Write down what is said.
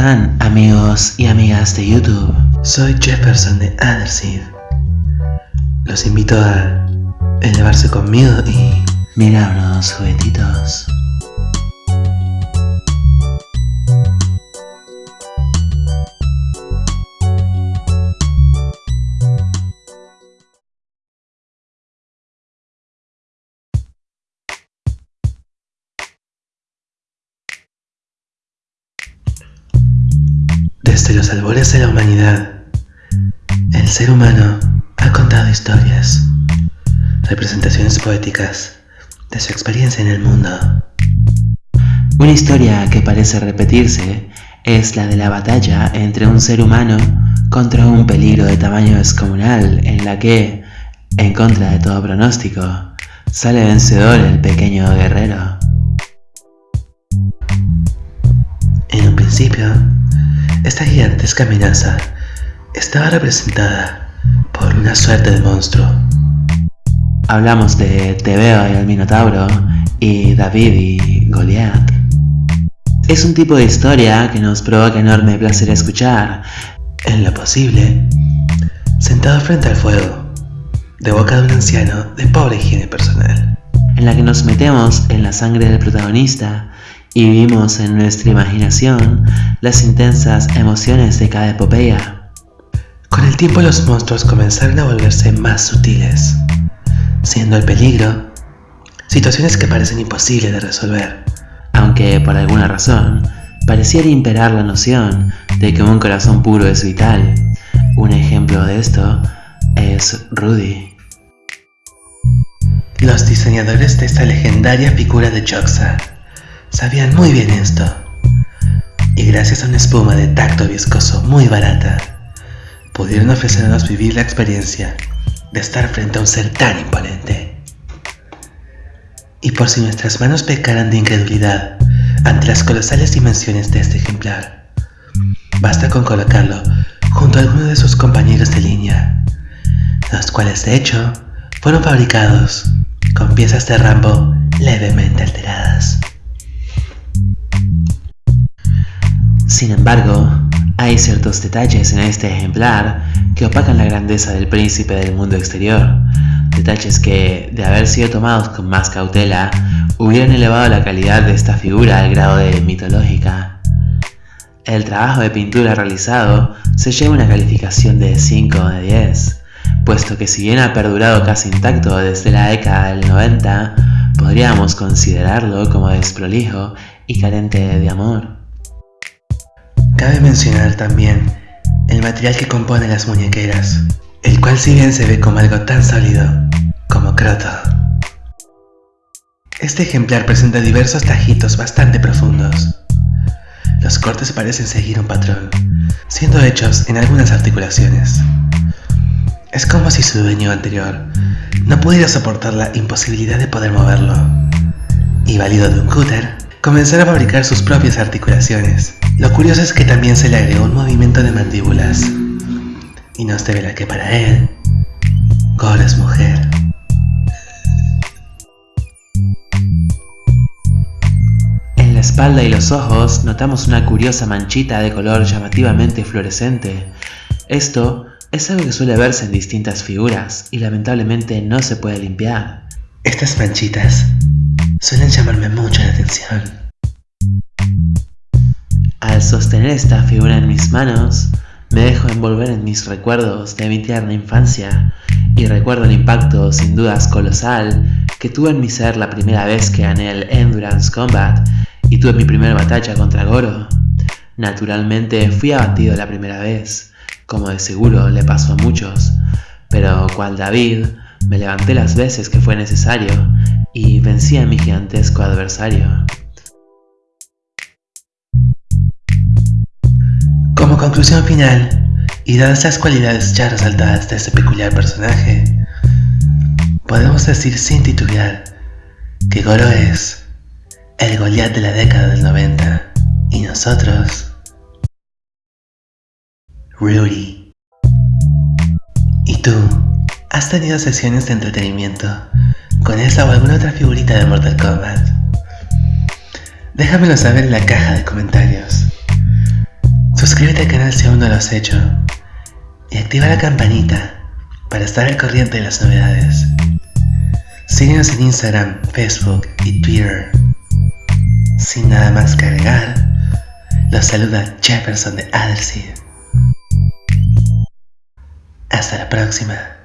están amigos y amigas de YouTube? Soy Jefferson de Underseed. Los invito a elevarse conmigo y mirar unos juguetitos. Desde los albores de la humanidad, el ser humano ha contado historias, representaciones poéticas de su experiencia en el mundo. Una historia que parece repetirse es la de la batalla entre un ser humano contra un peligro de tamaño descomunal en la que, en contra de todo pronóstico, sale vencedor el pequeño guerrero. En un principio, esta gigantesca amenaza estaba representada por una suerte de monstruo. Hablamos de Tebeo y el Minotauro y David y Goliat. Es un tipo de historia que nos provoca enorme placer escuchar. En lo posible, sentado frente al fuego, de boca de un anciano de pobre higiene personal. En la que nos metemos en la sangre del protagonista y vivimos en nuestra imaginación las intensas emociones de cada epopeya. Con el tiempo los monstruos comenzaron a volverse más sutiles, siendo el peligro situaciones que parecen imposibles de resolver. Aunque por alguna razón pareciera imperar la noción de que un corazón puro es vital. Un ejemplo de esto es Rudy. Los diseñadores de esta legendaria figura de Joxa Sabían muy bien esto. Y gracias a una espuma de tacto viscoso muy barata, pudieron ofrecernos vivir la experiencia de estar frente a un ser tan imponente. Y por si nuestras manos pecaran de incredulidad ante las colosales dimensiones de este ejemplar, basta con colocarlo junto a alguno de sus compañeros de línea, los cuales de hecho fueron fabricados con piezas de Rambo levemente alteradas. Sin embargo, hay ciertos detalles en este ejemplar que opacan la grandeza del príncipe del mundo exterior, detalles que, de haber sido tomados con más cautela, hubieran elevado la calidad de esta figura al grado de mitológica. El trabajo de pintura realizado se lleva una calificación de 5 de 10, puesto que si bien ha perdurado casi intacto desde la década del 90, podríamos considerarlo como desprolijo y carente de amor. Cabe mencionar también el material que compone las muñequeras, el cual si bien se ve como algo tan sólido como croto. Este ejemplar presenta diversos tajitos bastante profundos. Los cortes parecen seguir un patrón, siendo hechos en algunas articulaciones. Es como si su dueño anterior no pudiera soportar la imposibilidad de poder moverlo, y válido de un cúter, comenzar a fabricar sus propias articulaciones. Lo curioso es que también se le agregó un movimiento de mandíbulas. Y nos la que para él, Goro es mujer. En la espalda y los ojos notamos una curiosa manchita de color llamativamente fluorescente. Esto es algo que suele verse en distintas figuras y lamentablemente no se puede limpiar. Estas manchitas suelen llamarme mucho la atención. Al sostener esta figura en mis manos, me dejo envolver en mis recuerdos de mi tierna infancia y recuerdo el impacto sin dudas colosal que tuve en mi ser la primera vez que gané el Endurance Combat y tuve mi primera batalla contra Goro. Naturalmente fui abatido la primera vez, como de seguro le pasó a muchos, pero cual David, me levanté las veces que fue necesario y vencí a mi gigantesco adversario. Como conclusión final, y dadas las cualidades ya resaltadas de este peculiar personaje, podemos decir sin titubear que Goro es el Goliath de la década del 90 y nosotros, Rudy. ¿Y tú? ¿Has tenido sesiones de entretenimiento con esa o alguna otra figurita de Mortal Kombat? Déjamelo saber en la caja de comentarios. Suscríbete al canal si aún no lo has hecho y activa la campanita para estar al corriente de las novedades. Síguenos en Instagram, Facebook y Twitter. Sin nada más que agregar, los saluda Jefferson de Adelseed. Hasta la próxima.